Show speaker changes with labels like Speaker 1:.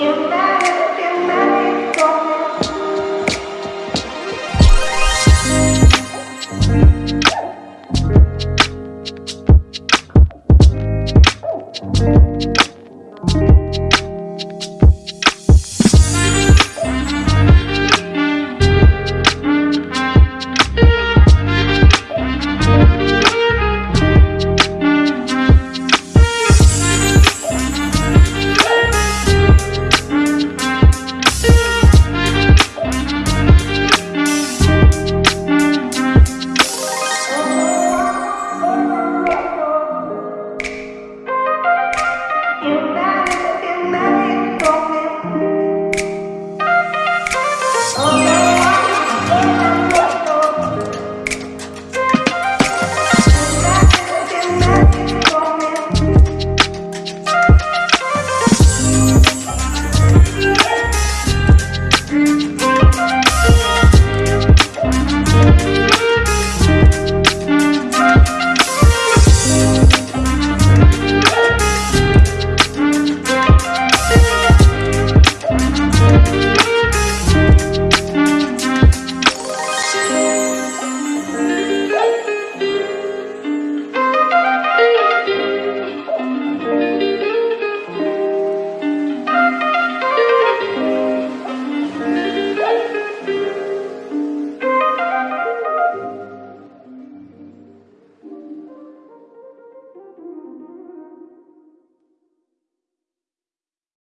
Speaker 1: Our